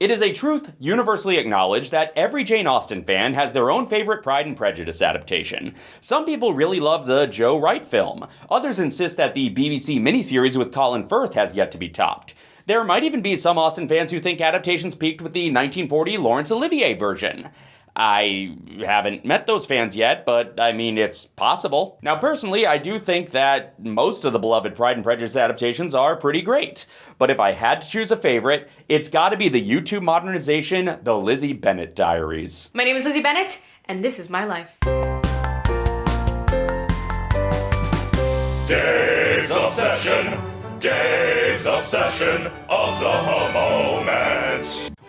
It is a truth universally acknowledged that every Jane Austen fan has their own favorite Pride and Prejudice adaptation. Some people really love the Joe Wright film. Others insist that the BBC miniseries with Colin Firth has yet to be topped. There might even be some Austen fans who think adaptations peaked with the 1940 Laurence Olivier version. I haven't met those fans yet, but I mean, it's possible. Now, personally, I do think that most of the beloved Pride and Prejudice adaptations are pretty great. But if I had to choose a favorite, it's gotta be the YouTube modernization, The Lizzie Bennet Diaries. My name is Lizzie Bennet, and this is my life. Dave's Obsession! Dave's Obsession of the moment!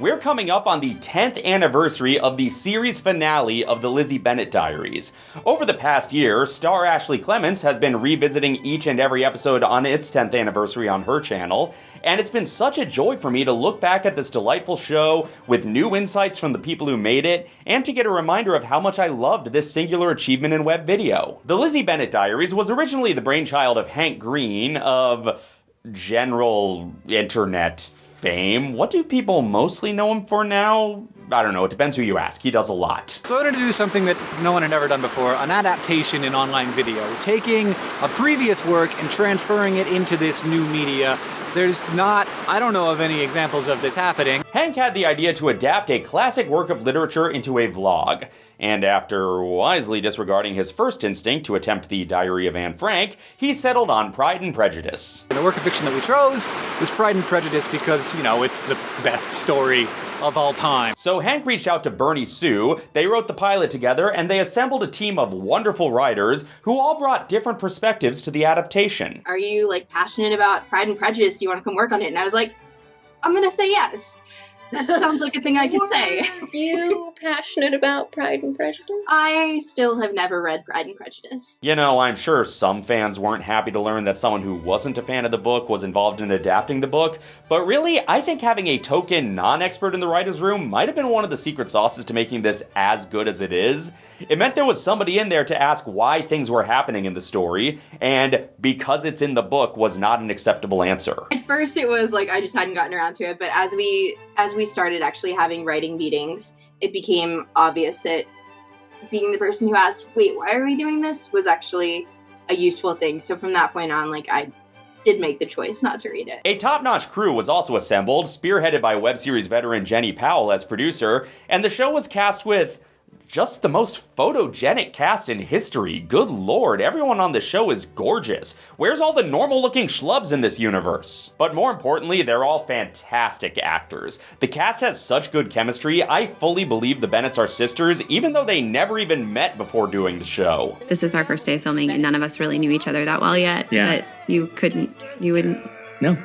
We're coming up on the 10th anniversary of the series finale of the Lizzie Bennet Diaries. Over the past year, star Ashley Clements has been revisiting each and every episode on its 10th anniversary on her channel, and it's been such a joy for me to look back at this delightful show with new insights from the people who made it, and to get a reminder of how much I loved this singular achievement in web video. The Lizzie Bennet Diaries was originally the brainchild of Hank Green of general internet fame. What do people mostly know him for now? I don't know, it depends who you ask. He does a lot. So I wanted to do something that no one had ever done before, an adaptation in online video. Taking a previous work and transferring it into this new media there's not, I don't know of any examples of this happening. Hank had the idea to adapt a classic work of literature into a vlog, and after wisely disregarding his first instinct to attempt the Diary of Anne Frank, he settled on Pride and Prejudice. The work of fiction that we chose was Pride and Prejudice because, you know, it's the best story of all time. So Hank reached out to Bernie Su, they wrote the pilot together, and they assembled a team of wonderful writers who all brought different perspectives to the adaptation. Are you like passionate about Pride and Prejudice? Do you want to come work on it? And I was like, I'm gonna say yes. That sounds like a thing I could say. you passionate about Pride and Prejudice? I still have never read Pride and Prejudice. You know, I'm sure some fans weren't happy to learn that someone who wasn't a fan of the book was involved in adapting the book, but really, I think having a token non-expert in the writer's room might have been one of the secret sauces to making this as good as it is. It meant there was somebody in there to ask why things were happening in the story, and because it's in the book was not an acceptable answer. At first it was like I just hadn't gotten around to it, but as we as we started actually having writing meetings, it became obvious that being the person who asked, wait, why are we doing this? was actually a useful thing. So from that point on, like I did make the choice not to read it. A top-notch crew was also assembled, spearheaded by web series veteran Jenni Powell as producer, and the show was cast with just the most photogenic cast in history. Good lord, everyone on the show is gorgeous. Where's all the normal looking schlubs in this universe? But more importantly, they're all fantastic actors. The cast has such good chemistry, I fully believe the Bennets are sisters, even though they never even met before doing the show. This is our first day of filming, and none of us really knew each other that well yet. Yeah. But you couldn't, you wouldn't, No.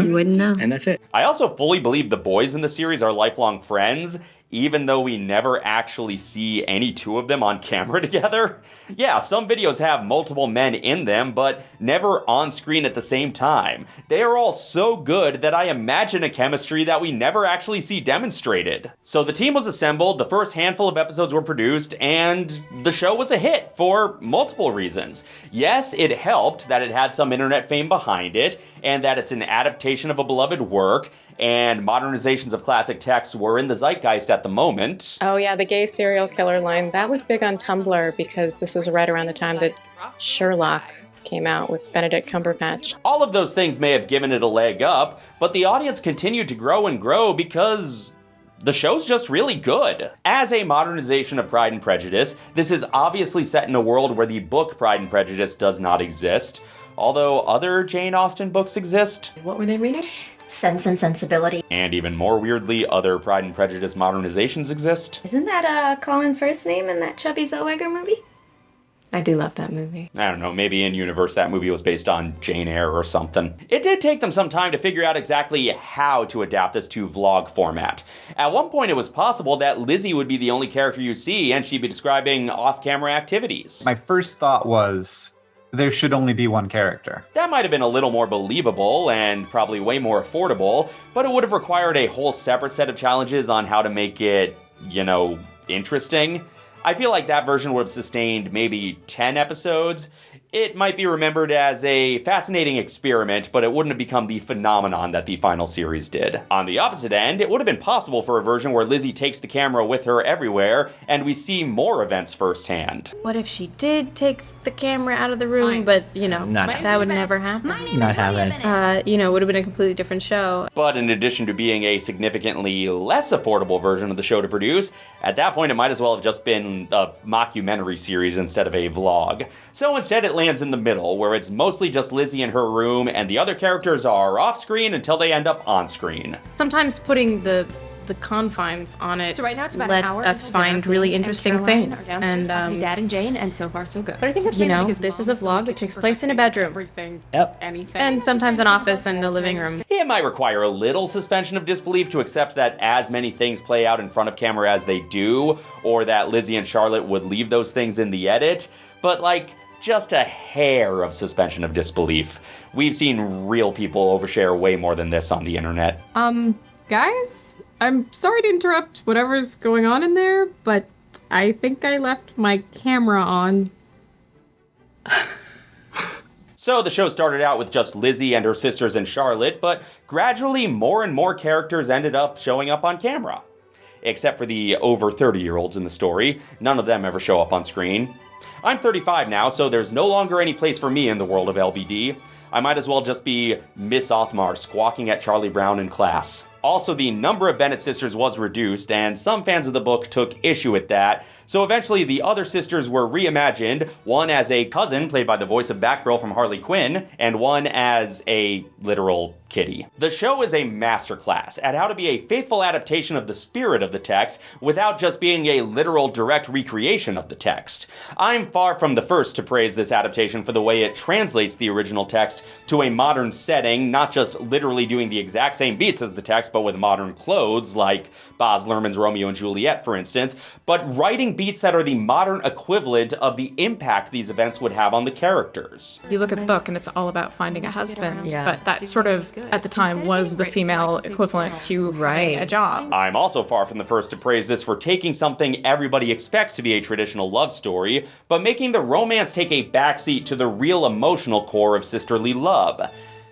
you wouldn't know. And that's it. I also fully believe the boys in the series are lifelong friends, even though we never actually see any two of them on camera together. Yeah, some videos have multiple men in them, but never on screen at the same time. They are all so good that I imagine a chemistry that we never actually see demonstrated. So the team was assembled, the first handful of episodes were produced, and the show was a hit for multiple reasons. Yes, it helped that it had some internet fame behind it, and that it's an adaptation of a beloved work, and modernizations of classic texts were in the zeitgeist at the moment. Oh yeah, the gay serial killer line. That was big on Tumblr because this was right around the time that Sherlock came out with Benedict Cumberbatch. All of those things may have given it a leg up, but the audience continued to grow and grow because the show's just really good. As a modernization of Pride and Prejudice, this is obviously set in a world where the book Pride and Prejudice does not exist, although other Jane Austen books exist. What were they reading? Sense and Sensibility. And even more weirdly, other Pride and Prejudice modernizations exist. Isn't that uh, Colin Firth's name in that Chubby Zellweger movie? I do love that movie. I don't know, maybe in universe that movie was based on Jane Eyre or something. It did take them some time to figure out exactly how to adapt this to vlog format. At one point it was possible that Lizzie would be the only character you see and she'd be describing off-camera activities. My first thought was there should only be one character. That might have been a little more believable and probably way more affordable, but it would have required a whole separate set of challenges on how to make it, you know, interesting. I feel like that version would have sustained maybe 10 episodes. It might be remembered as a fascinating experiment, but it wouldn't have become the phenomenon that the final series did. On the opposite end, it would have been possible for a version where Lizzie takes the camera with her everywhere, and we see more events firsthand. What if she did take the camera out of the room, but, you know, Not that would never happen? Not having. Uh, you know, it would have been a completely different show. But in addition to being a significantly less affordable version of the show to produce, at that point it might as well have just been a mockumentary series instead of a vlog. So instead it lands in the middle, where it's mostly just Lizzie in her room and the other characters are off screen until they end up on screen. Sometimes putting the the confines on it So right now it's about let an hour us find really interesting Caroline are things. And um, Dad and Jane, and so far so good. but I think that's you know, this is a vlog that takes place in a bedroom, Everything. Yep. Anything. and sometimes an office and a living room. It might require a little suspension of disbelief to accept that as many things play out in front of camera as they do, or that Lizzie and Charlotte would leave those things in the edit, but like, just a hair of suspension of disbelief. We've seen real people overshare way more than this on the internet. Um, guys, I'm sorry to interrupt whatever's going on in there, but I think I left my camera on. So the show started out with just Lizzie and her sisters and Charlotte, but gradually more and more characters ended up showing up on camera. Except for the over 30 year olds in the story, none of them ever show up on screen. I'm 35 now, so there's no longer any place for me in the world of LBD. I might as well just be Miss Othmar squawking at Charlie Brown in class. Also, the number of Bennet sisters was reduced, and some fans of the book took issue with that, so eventually the other sisters were reimagined, one as a cousin, played by the voice of Batgirl from Harley Quinn, and one as a literal kitty. The show is a masterclass at how to be a faithful adaptation of the spirit of the text without just being a literal direct recreation of the text. I'm far from the first to praise this adaptation for the way it translates the original text to a modern setting, not just literally doing the exact same beats as the text, but with modern clothes, like Baz Luhrmann's Romeo and Juliet, for instance, but writing beats that are the modern equivalent of the impact these events would have on the characters. You look at the book and it's all about finding a husband, Yeah. but that sort of, at the time, was the female equivalent to Right. a job. I'm also far from the first to praise this for taking something everybody expects to be a traditional love story, but making the romance take a backseat to the real emotional core of sisterly love.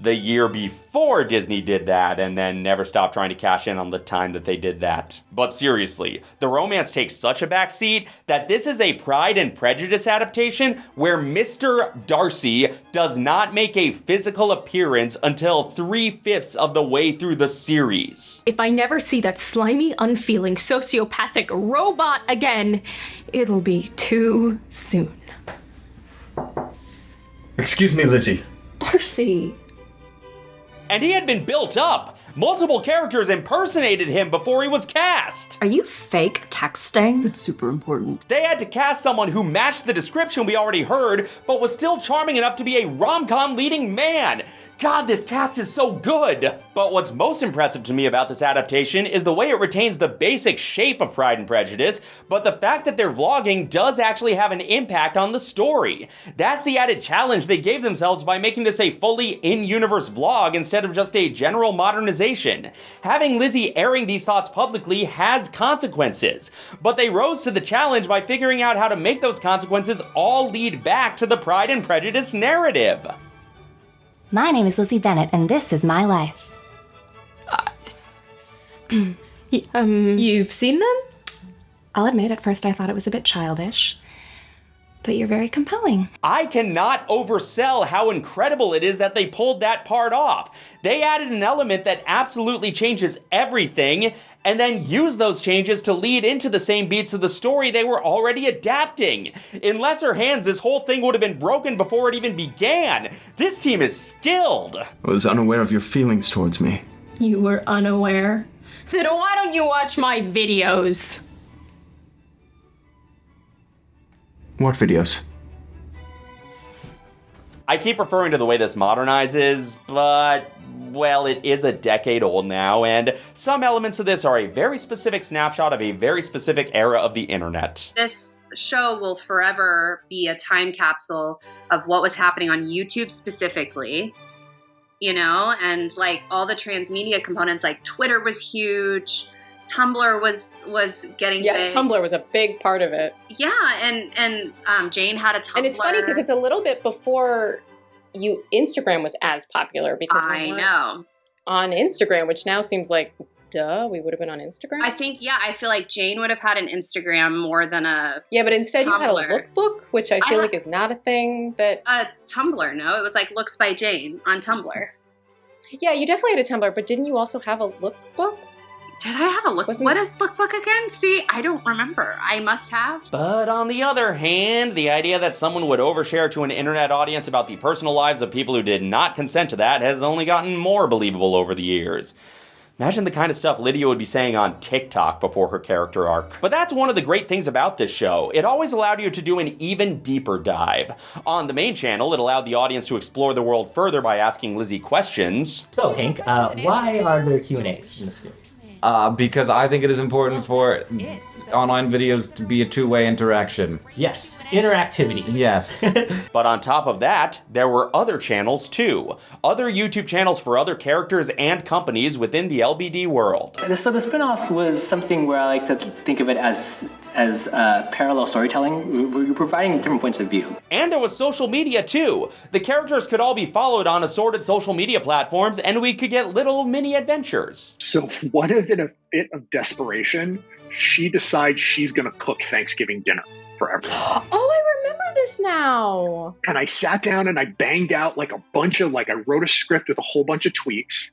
The year before Disney did that, and then never stopped trying to cash in on the time that they did that. But seriously, the romance takes such a backseat that this is a Pride and Prejudice adaptation where Mr. Darcy does not make a physical appearance until three fifths of the way through the series. If I never see that slimy, unfeeling, sociopathic robot again, it'll be too soon. Excuse me, Lizzie. Darcy. And he had been built up. Multiple characters impersonated him before he was cast. Are you fake texting? It's super important. They had to cast someone who matched the description we already heard, but was still charming enough to be a rom com leading man. God, this cast is so good! But what's most impressive to me about this adaptation is the way it retains the basic shape of Pride and Prejudice, but the fact that their vlogging does actually have an impact on the story. That's the added challenge they gave themselves by making this a fully in universe vlog instead of just a general modernization. Having Lizzie airing these thoughts publicly has consequences, but they rose to the challenge by figuring out how to make those consequences all lead back to the Pride and Prejudice narrative. My name is Lizzie Bennet, and this is my life. um, You've seen them? I'll admit, at first I thought it was a bit childish, but you're very compelling. I cannot oversell how incredible it is that they pulled that part off. They added an element that absolutely changes everything, and then used those changes to lead into the same beats of the story they were already adapting. In lesser hands, this whole thing would have been broken before it even began. This team is skilled. I was unaware of your feelings towards me. You were unaware. Then why don't you watch my videos? What videos? I keep referring to the way this modernizes, but well, it is a decade old now, and some elements of this are a very specific snapshot of a very specific era of the internet. This show will forever be a time capsule of what was happening on YouTube specifically, you know, and like all the transmedia components, like Twitter was huge, Tumblr was was getting Yeah, big. Tumblr was a big part of it. Yeah, and and um, Jane had a Tumblr. And it's funny because it's a little bit before you Instagram was as popular because we I know. on Instagram, which now seems like duh, we would have been on Instagram. I think yeah, I feel like Jane would have had an Instagram more than a yeah, but instead you had a Tumblr. lookbook, which I feel I- like is not a thing that a Tumblr. No, it was like looks by Jane on Tumblr. Yeah, you definitely had a Tumblr, but didn't you also have a lookbook? Did I have a look? Wasn't- what is lookbook again? See, I don't remember. I must have. But on the other hand, the idea that someone would overshare to an internet audience about the personal lives of people who did not consent to that has only gotten more believable over the years. Imagine the kind of stuff Lydia would be saying on TikTok before her character arc. But that's one of the great things about this show. It always allowed you to do an even deeper dive. On the main channel, it allowed the audience to explore the world further by asking Lizzie questions. So, Hank, uh, why are there Q&As in this series? Uh, because I think it is important for online videos to be a two-way interaction. Yes, interactivity. Yes. But on top of that, there were other channels too. Other YouTube channels for other characters and companies within the LBD world. So the spin-offs was something where I like to think of it as as uh, parallel storytelling. We- We're providing different points of view. And there was social media too. The characters could all be followed on assorted social media platforms, and we could get little mini adventures. So, what if in a fit of desperation, she decides she's going to cook Thanksgiving dinner for everyone? Oh, I remember this now. and I sat down and I banged out like a bunch of like I wrote a script with a whole bunch of tweets,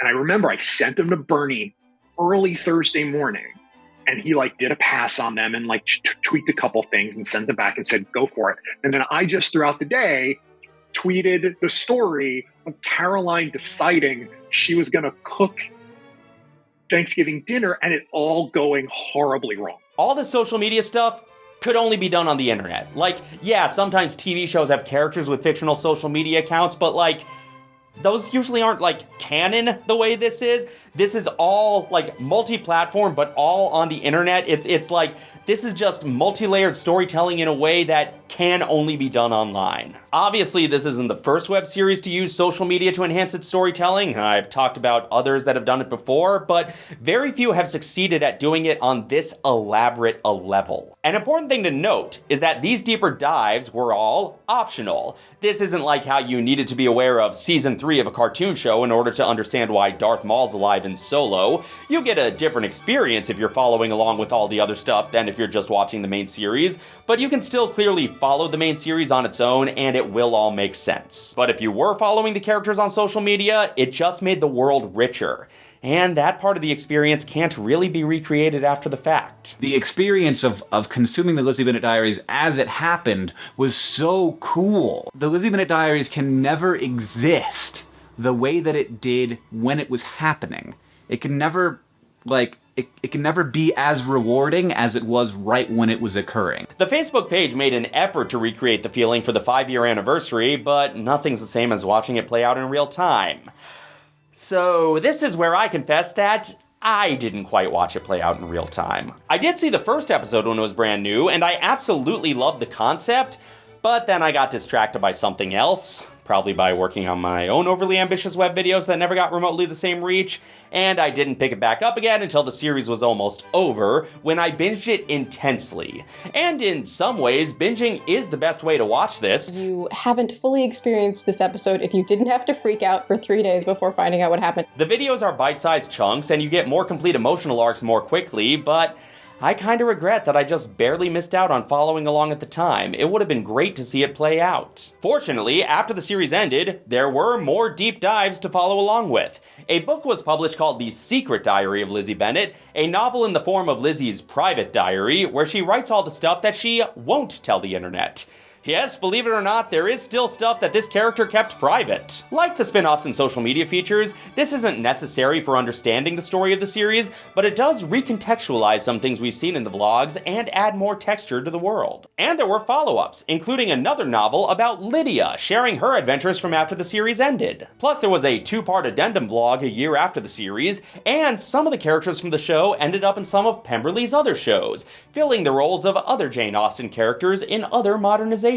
and I remember I sent them to Bernie early Thursday morning, and he like did a pass on them and like t- tweaked a couple things and sent them back and said go for it. And then I just throughout the day tweeted the story of Caroline deciding she was going to cook Thanksgiving dinner and it all going horribly wrong. All this social media stuff could only be done on the internet. Like, yeah, sometimes TV shows have characters with fictional social media accounts, but like, those usually aren't like canon the way this is. This is all like multi-platform, but all on the internet. It's it's like this is just multi-layered storytelling in a way that can only be done online. Obviously, this isn't the first web series to use social media to enhance its storytelling. I've talked about others that have done it before, but very few have succeeded at doing it on this elaborate a level. An important thing to note is that these deeper dives were all optional. This isn't like how you needed to be aware of season 3 of a cartoon show in order to understand why Darth Maul's alive in Solo. You get a different experience if you're following along with all the other stuff than if you're just watching the main series, but you can still clearly follow the main series on its own and it will all make sense. But if you were following the characters on social media, it just made the world richer. And that part of the experience can't really be recreated after the fact. The experience of, of consuming the Lizzie Bennet Diaries as it happened was so cool. The Lizzie Bennet Diaries can never exist the way that it did when it was happening. It can never, like, it, it can never be as rewarding as it was right when it was occurring. The Facebook page made an effort to recreate the feeling for the five year anniversary, but nothing's the same as watching it play out in real time. So, this is where I confess that I didn't quite watch it play out in real time. I did see the first episode when it was brand new, and I absolutely loved the concept, but then I got distracted by something else. Probably by working on my own overly ambitious web videos that never got remotely the same reach, and I didn't pick it back up again until the series was almost over, when I binged it intensely. And in some ways, binging is the best way to watch this. You haven't fully experienced this episode if you didn't have to freak out for three days before finding out what happened. The videos are bite-sized chunks and you get more complete emotional arcs more quickly, but I kinda regret that I just barely missed out on following along at the time. It would have been great to see it play out. Fortunately, after the series ended, there were more deep dives to follow along with. A book was published called The Secret Diary of Lizzie Bennet, a novel in the form of Lizzie's private diary, where she writes all the stuff that she won't tell the internet. Yes, believe it or not, there is still stuff that this character kept private. Like the spin offs and social media features, this isn't necessary for understanding the story of the series, but it does recontextualize some things we've seen in the vlogs and add more texture to the world. And there were follow ups, including another novel about Lydia sharing her adventures from after the series ended. Plus, there was a two part addendum vlog a year after the series, and some of the characters from the show ended up in some of Pemberley's other shows, filling the roles of other Jane Austen characters in other modernizations.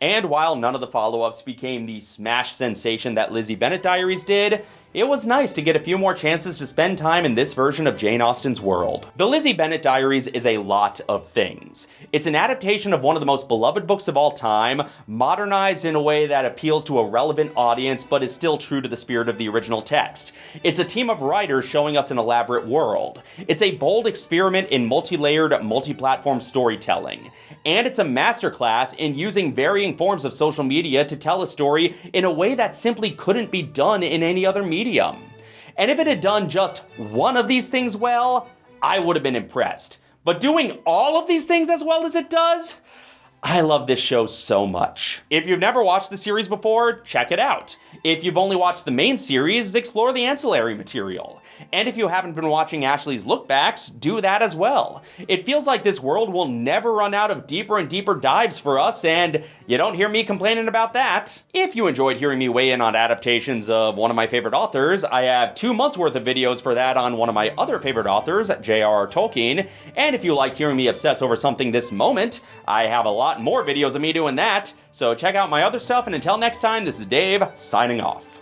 And while none of the follow ups became the smash sensation that Lizzie Bennet Diaries did, it was nice to get a few more chances to spend time in this version of Jane Austen's world. The Lizzie Bennet Diaries is a lot of things. It's an adaptation of one of the most beloved books of all time, modernized in a way that appeals to a relevant audience but is still true to the spirit of the original text. It's a team of writers showing us an elaborate world. It's a bold experiment in multi-layered, multi-platform storytelling. And it's a masterclass in using varying forms of social media to tell a story in a way that simply couldn't be done in any other medium medium. And if it had done just one of these things well, I would have been impressed. But doing all of these things as well as it does? I love this show so much. If you've never watched the series before, check it out. If you've only watched the main series, explore the ancillary material. And if you haven't been watching Ashley's lookbacks, do that as well. It feels like this world will never run out of deeper and deeper dives for us, and you don't hear me complaining about that. If you enjoyed hearing me weigh in on adaptations of one of my favorite authors, I have two months worth of videos for that on one of my other favorite authors, J.R.R. Tolkien. And if you liked hearing me obsess over something this moment, I have a lot lot more videos of me doing that, so check out my other stuff, and until next time, this is Dave, signing off.